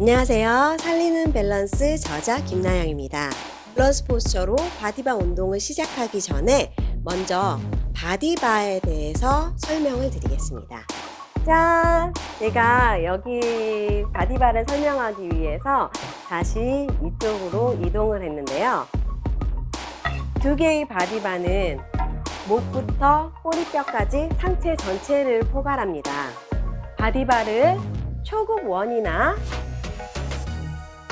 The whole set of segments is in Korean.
안녕하세요. 살리는 밸런스 저자 김나영입니다. 밸런스 posture로 바디바 운동을 시작하기 전에 먼저 바디바에 대해서 설명을 드리겠습니다. 짠! 제가 여기 바디바를 설명하기 위해서 다시 이쪽으로 이동을 했는데요. 두 개의 바디바는 목부터 꼬리뼈까지 상체 전체를 포괄합니다. 바디바를 초급 1이나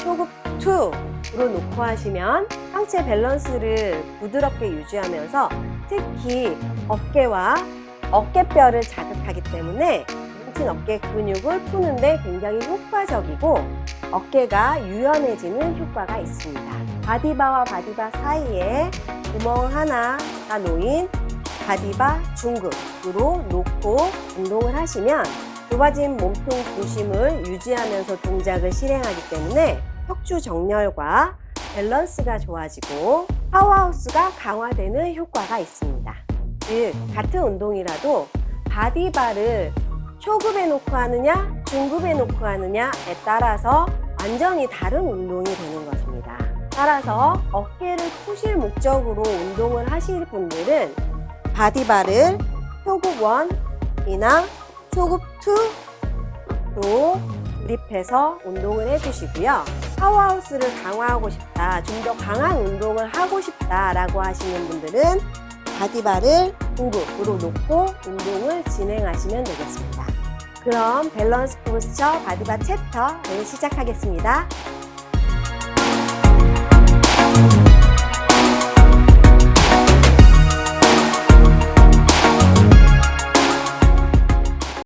초급 2로 놓고 하시면 상체 밸런스를 부드럽게 유지하면서 특히 어깨와 어깨뼈를 자극하기 때문에 뭉친 어깨 근육을 푸는데 굉장히 효과적이고 어깨가 유연해지는 효과가 있습니다. 바디바와 바디바 사이에 구멍 하나가 놓인 바디바 중급으로 놓고 운동을 하시면 좁아진 몸통 중심을 유지하면서 동작을 실행하기 때문에 척추 정렬과 밸런스가 좋아지고 powerhouse가 강화되는 효과가 있습니다. 즉 같은 운동이라도 바디바를 초급에 놓고 하느냐 중급에 놓고 하느냐에 따라서 완전히 다른 운동이 되는 것입니다. 따라서 어깨를 푸실 목적으로 운동을 하실 분들은 바디바를 초급 1이나 초급 2로 조립해서 운동을 해주시고요. powerhouse를 강화하고 싶다 좀 더 강한 운동을 하고 싶다 라고 하시는 분들은 바디바를 중급으로 놓고 운동을 진행하시면 되겠습니다. 그럼 밸런스 posture 바디바 챕터를 시작하겠습니다.